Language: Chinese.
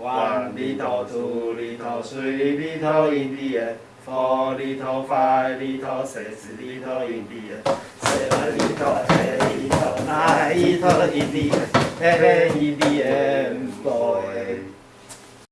碗里头、肚里头、水里头、眼底耶；佛里头、法里头、色字里头、眼底耶。色里头、财里头、爱里头、眼底耶，嘿嘿，眼底耶。